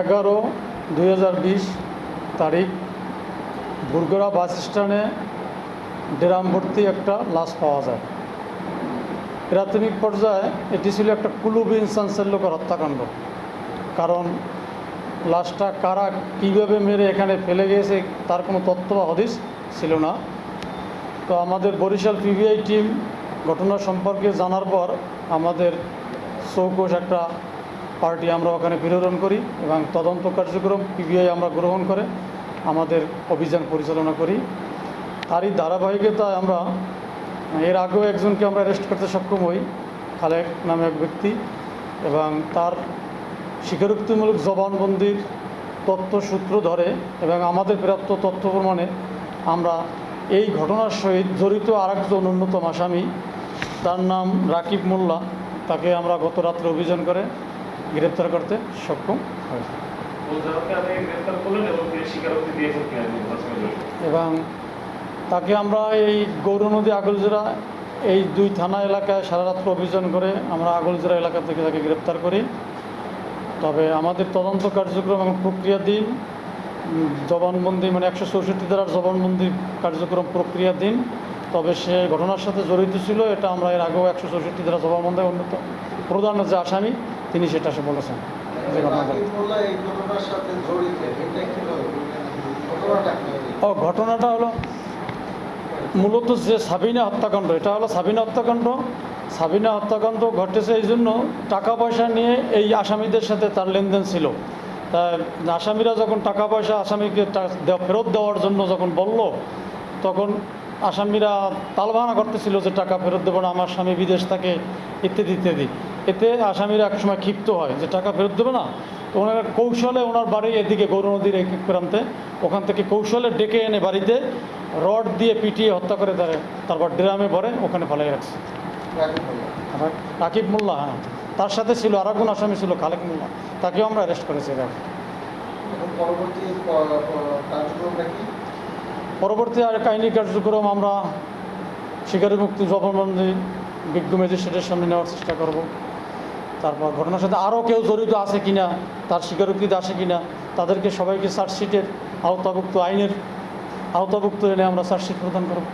এগারো দুই তারিখ বুরগড়া বাস স্ট্যান্ডে ড্রাম ভর্তি একটা লাশ পাওয়া যায়। প্রাথমিক পর্যায়ে এটি ছিল একটা কুলুব ইনসান্সের লোকের হত্যাকাণ্ড। কারণ লাশটা কারা কীভাবে মেরে এখানে ফেলে গিয়েছে তার কোনো তথ্য বা হদিস ছিল না। তো আমাদের বরিশাল পিবিআই টিম ঘটনা সম্পর্কে জানার পর আমাদের চৌকোষ একটা পার্টি আমরা ওখানে প্রেরণ করি এবং তদন্ত কার্যক্রম পিবিআই আমরা গ্রহণ করে আমাদের অভিযান পরিচালনা করি। তারই ধারাবাহিকতায় আমরা, এর আগেও একজনকে আমরা অ্যারেস্ট করতে সক্ষম হই, খালেক নামে এক ব্যক্তি এবং তার স্বীকারোক্তিমূলক জবানবন্দির তথ্য সূত্র ধরে এবং আমাদের প্রাপ্ত তথ্য প্রমাণে আমরা এই ঘটনার সহিত জড়িত আরেকজন অন্যতম আসামি, তার নাম রাকিব মোল্লা, তাকে আমরা গত রাত্রে অভিযান করে গ্রেপ্তার করতে সক্ষম করলেন এবং তাকে আমরা এই গৌরনদী আগলজোড়া, এই দুই থানা এলাকায় সারা রাত্র অভিযান করে আমরা আগলজোড়া এলাকা থেকে তাকে গ্রেপ্তার করি। তবে আমাদের তদন্ত কার্যক্রম এবং প্রক্রিয়াধীন জবানবন্দি মানে একশো চৌষট্টি ধারার জবানবন্দি কার্যক্রম প্রক্রিয়াধীন। তবে সে ঘটনার সাথে জড়িত ছিল, এটা আমরা এর আগেও একশো চৌষট্টি ধারা জবানবন্দি উন্নত প্রধান যে আসামি, তিনি সেটা সে বলেছেন ও, ঘটনাটা হলো মূলত যে সাবিনা হত্যাকাণ্ড, এটা হলো সাবিনা হত্যাকাণ্ড। সাবিনা হত্যাকাণ্ড ঘটেছে এই জন্য টাকা পয়সা নিয়ে এই আসামিদের সাথে তার লেনদেন ছিল। তা আসামিরা যখন টাকা পয়সা আসামিকে ফেরত দেওয়ার জন্য যখন বলল, তখন আসামিরা তালবাহানা করতেছিল যে টাকা ফেরত দেবো না, আমার স্বামী বিদেশ থাকে, ইত্যাদি ইত্যাদি। এতে আসামিরা একসময় ক্ষিপ্ত হয় যে টাকা ফেরত দেবে না। তো ওনারা কৌশলে ওনার বাড়ি এদিকে গৌর নদীর এক এক প্রান্তে, ওখান থেকে কৌশলে ডেকে এনে বাড়িতে রড দিয়ে পিটিয়ে হত্যা করে তারা, তারপর ড্রামে ভরে ওখানে ফেলাই রাখছে। রাকিব মোল্লা হ্যাঁ তার সাথে ছিল আর একজন আসামি ছিল খালেক মোল্লা, তাকেও আমরা অ্যারেস্ট করেছি পরবর্তী পরবর্তী আর কাহিনী কার্যক্রম আমরা শিকারী মুক্তি জবানবন্দি বিজ্ঞ ম্যাজিস্ট্রেটের সামনে নেওয়ার চেষ্টা করব। তারপর ঘটনার সাথে আরও কেউ জড়িত আছে কিনা, তার স্বীকারোক্তিতে আসে কিনা, তাদেরকে সবাইকে চার্জশিটের আওতাভুক্ত আইনের আওতাভুক্ত এনে আমরা চার্জশিট প্রদান করব।